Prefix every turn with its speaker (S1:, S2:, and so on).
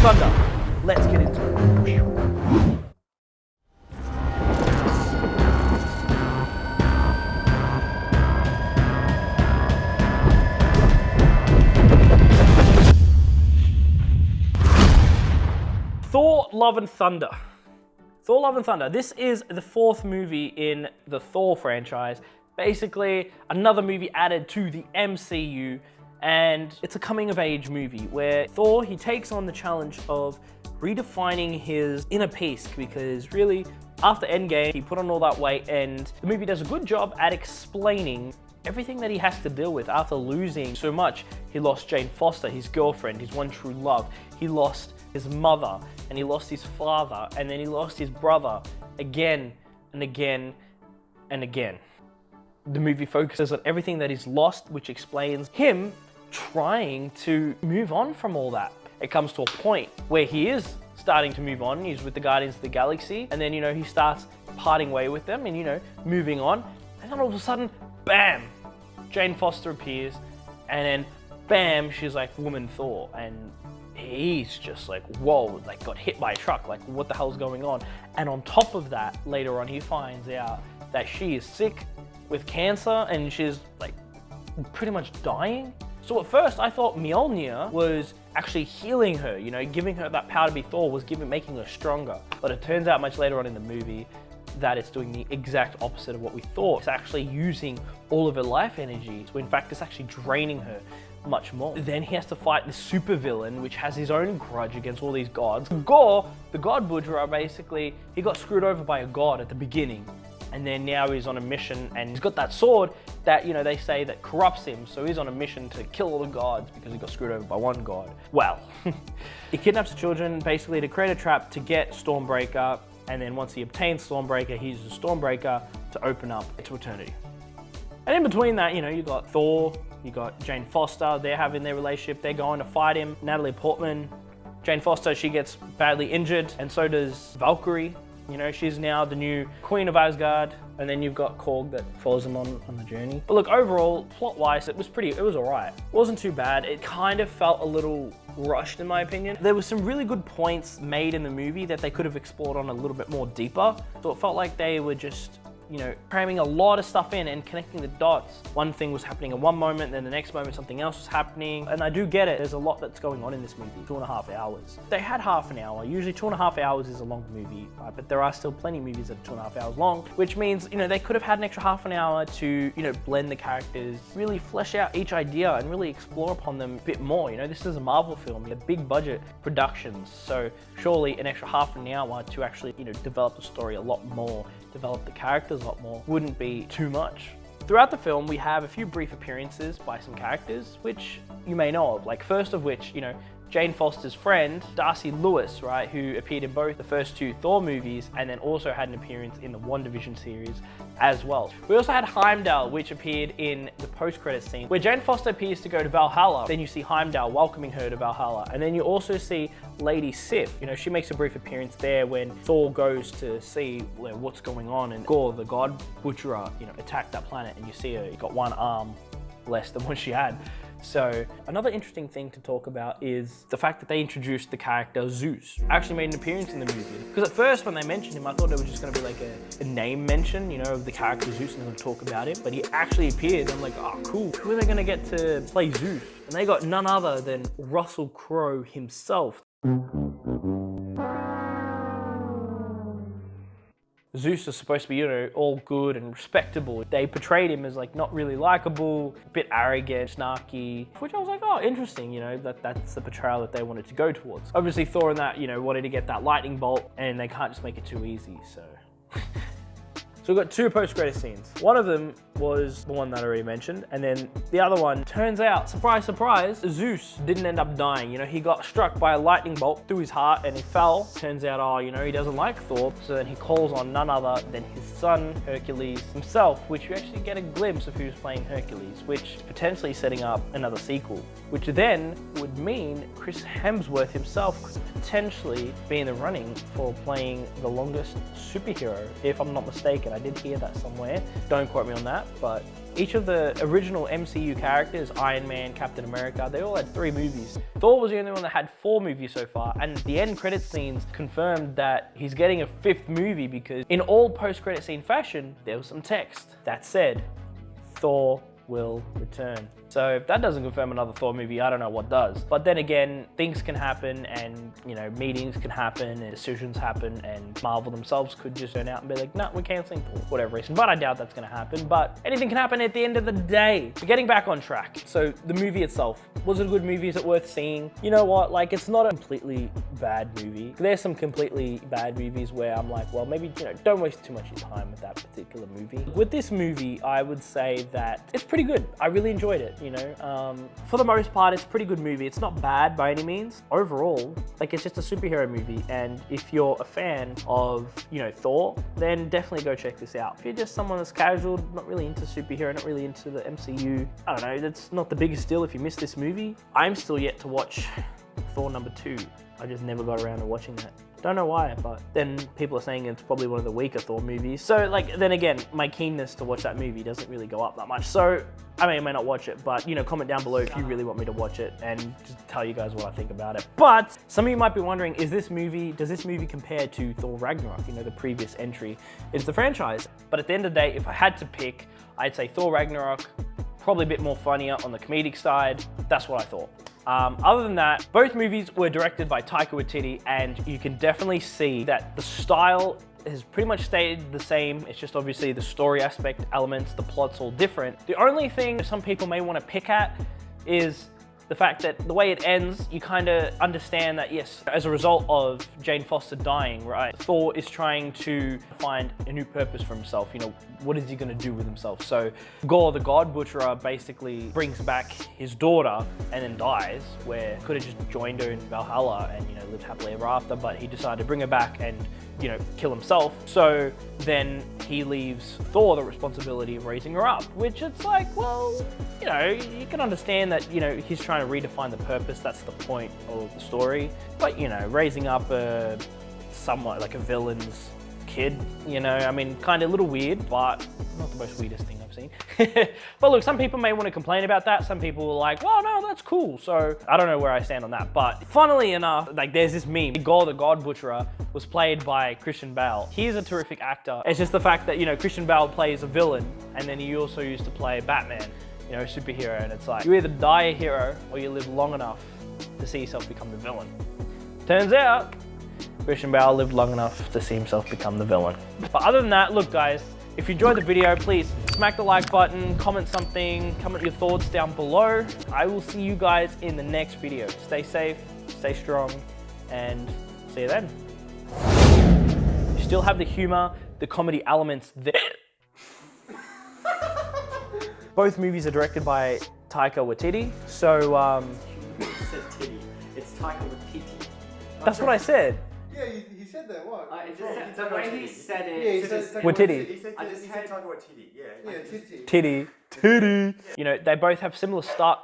S1: Thunder. Let's get into it. Thor Love and Thunder. Thor Love and Thunder. This is the fourth movie in the Thor franchise. Basically, another movie added to the MCU, and it's a coming of age movie where Thor, he takes on the challenge of redefining his inner peace because really, after Endgame, he put on all that weight and the movie does a good job at explaining everything that he has to deal with after losing so much. He lost Jane Foster, his girlfriend, his one true love. He lost his mother, and he lost his father, and then he lost his brother again and again and again. The movie focuses on everything that he's lost, which explains him trying to move on from all that. It comes to a point where he is starting to move on. He's with the Guardians of the Galaxy, and then, you know, he starts parting way with them and, you know, moving on. And then all of a sudden, bam, Jane Foster appears, and then bam, she's like woman Thor, and he's just like, whoa, like got hit by a truck, like what the hell's going on? And on top of that, later on, he finds out that she is sick with cancer and she's like pretty much dying. So at first I thought Mjolnir was actually healing her, you know, giving her that power to be Thor was giving, making her stronger. But it turns out much later on in the movie that it's doing the exact opposite of what we thought. It's actually using all of her life energy. So in fact, it's actually draining her much more. Then he has to fight the supervillain, which has his own grudge against all these gods. Gorr, the god Butcher, basically, he got screwed over by a god at the beginning. And then now he's on a mission and he's got that sword that, you know, they say that corrupts him. So he's on a mission to kill all the gods because he got screwed over by one god. Well, he kidnaps the children basically to create a trap to get Stormbreaker. And then once he obtains Stormbreaker, he uses Stormbreaker to open up to eternity. And in between that, you know, you got Thor, you got Jane Foster, they're having their relationship, they're going to fight him. Natalie Portman, Jane Foster, she gets badly injured, and so does Valkyrie. You know, she's now the new Queen of Asgard, and then you've got Korg that follows them on, on the journey. But look, overall, plot-wise, it was pretty, it was all right. It wasn't too bad. It kind of felt a little rushed in my opinion. There were some really good points made in the movie that they could have explored on a little bit more deeper. So it felt like they were just you know, cramming a lot of stuff in and connecting the dots. One thing was happening in one moment, then the next moment something else was happening. And I do get it, there's a lot that's going on in this movie, two and a half hours. They had half an hour, usually two and a half hours is a long movie, right? but there are still plenty of movies that are two and a half hours long, which means, you know, they could have had an extra half an hour to, you know, blend the characters, really flesh out each idea and really explore upon them a bit more. You know, this is a Marvel film, a big budget productions, so surely an extra half an hour to actually, you know, develop the story a lot more, develop the characters a lot more wouldn't be too much. Throughout the film, we have a few brief appearances by some characters, which you may know of. Like first of which, you know, Jane Foster's friend, Darcy Lewis, right, who appeared in both the first two Thor movies and then also had an appearance in the WandaVision series as well. We also had Heimdall, which appeared in the post-credit scene, where Jane Foster appears to go to Valhalla. Then you see Heimdall welcoming her to Valhalla. And then you also see Lady Sif. You know, she makes a brief appearance there when Thor goes to see what's going on and Gorr, the god butcherer, you know, attacked that planet and you see her, got one arm less than what she had. So another interesting thing to talk about is the fact that they introduced the character Zeus. Actually made an appearance in the movie. Because at first when they mentioned him, I thought it was just gonna be like a, a name mention, you know, of the character Zeus and they're gonna talk about him. But he actually appeared. I'm like, oh, cool. Who are they gonna get to play Zeus? And they got none other than Russell Crowe himself. Zeus is supposed to be, you know, all good and respectable. They portrayed him as like not really likable, a bit arrogant, snarky, which I was like, oh, interesting, you know, that that's the portrayal that they wanted to go towards. Obviously Thor and that, you know, wanted to get that lightning bolt and they can't just make it too easy, so. We've got two post-credit scenes. One of them was the one that I already mentioned, and then the other one, turns out, surprise, surprise, Zeus didn't end up dying. You know, he got struck by a lightning bolt through his heart and he fell. Turns out, oh, you know, he doesn't like Thor, so then he calls on none other than his son, Hercules himself, which you actually get a glimpse of who's playing Hercules, which potentially setting up another sequel, which then would mean Chris Hemsworth himself could potentially be in the running for playing the longest superhero, if I'm not mistaken. Did hear that somewhere. Don't quote me on that, but each of the original MCU characters, Iron Man, Captain America, they all had three movies. Thor was the only one that had four movies so far, and the end credit scenes confirmed that he's getting a fifth movie because in all post-credit scene fashion, there was some text that said, Thor will return. So if that doesn't confirm another Thor movie, I don't know what does. But then again, things can happen and, you know, meetings can happen and decisions happen and Marvel themselves could just turn out and be like, no, we're canceling for whatever reason. But I doubt that's gonna happen. But anything can happen at the end of the day. But getting back on track. So the movie itself, was it a good movie? Is it worth seeing? You know what? Like, it's not a completely bad movie. There's some completely bad movies where I'm like, well, maybe, you know, don't waste too much time with that particular movie. With this movie, I would say that it's pretty good. I really enjoyed it you know. Um, for the most part, it's a pretty good movie. It's not bad by any means. Overall, like it's just a superhero movie. And if you're a fan of, you know, Thor, then definitely go check this out. If you're just someone that's casual, not really into superhero, not really into the MCU, I don't know, that's not the biggest deal if you miss this movie. I'm still yet to watch Thor number two. I just never got around to watching that. Don't know why, but then people are saying it's probably one of the weaker Thor movies. So like, then again, my keenness to watch that movie doesn't really go up that much. So I may or may not watch it, but you know, comment down below if you really want me to watch it and just tell you guys what I think about it. But some of you might be wondering, is this movie, does this movie compare to Thor Ragnarok, you know, the previous entry into the franchise? But at the end of the day, if I had to pick, I'd say Thor Ragnarok, probably a bit more funnier on the comedic side. That's what I thought. Um, other than that, both movies were directed by Taika Waititi and you can definitely see that the style has pretty much stayed the same. It's just obviously the story aspect elements, the plot's all different. The only thing some people may want to pick at is the fact that the way it ends, you kind of understand that, yes, as a result of Jane Foster dying, right, Thor is trying to find a new purpose for himself. You know, what is he going to do with himself? So Gorr, the God Butcherer, basically brings back his daughter and then dies, where could have just joined her in Valhalla and, you know, lived happily ever after, but he decided to bring her back and you know, kill himself. So then he leaves Thor the responsibility of raising her up, which it's like, well, you know, you can understand that, you know, he's trying to redefine the purpose. That's the point of the story. But, you know, raising up a somewhat like a villain's kid, you know, I mean, kind of a little weird, but not the most weirdest thing seen. but look, some people may want to complain about that. Some people are like, well, no, that's cool. So I don't know where I stand on that. But funnily enough, like there's this meme, Gorr the God Butcherer was played by Christian Bale. He's a terrific actor. It's just the fact that, you know, Christian Bale plays a villain and then he also used to play Batman, you know, superhero. And it's like, you either die a hero or you live long enough to see yourself become the villain. Turns out, Christian Bale lived long enough to see himself become the villain. But other than that, look guys, if you enjoyed the video, please smack the like button, comment something, comment your thoughts down below. I will see you guys in the next video. Stay safe, stay strong, and see you then. You still have the humor, the comedy elements there. Both movies are directed by Taika Waititi, so um.
S2: It's Taika Waititi.
S1: that's what I said.
S3: Yeah, said that. What?
S2: Uh, it
S3: Wrong.
S2: just, the way he said it.
S3: Yeah, he
S2: it
S3: said
S2: just-
S3: Taika
S1: Waititi.
S3: He said,
S2: I
S3: he
S2: just
S3: said
S2: heard-
S3: Taika Waititi. Yeah. Yeah, titty.
S1: Titty, titty. You know, they both have similar start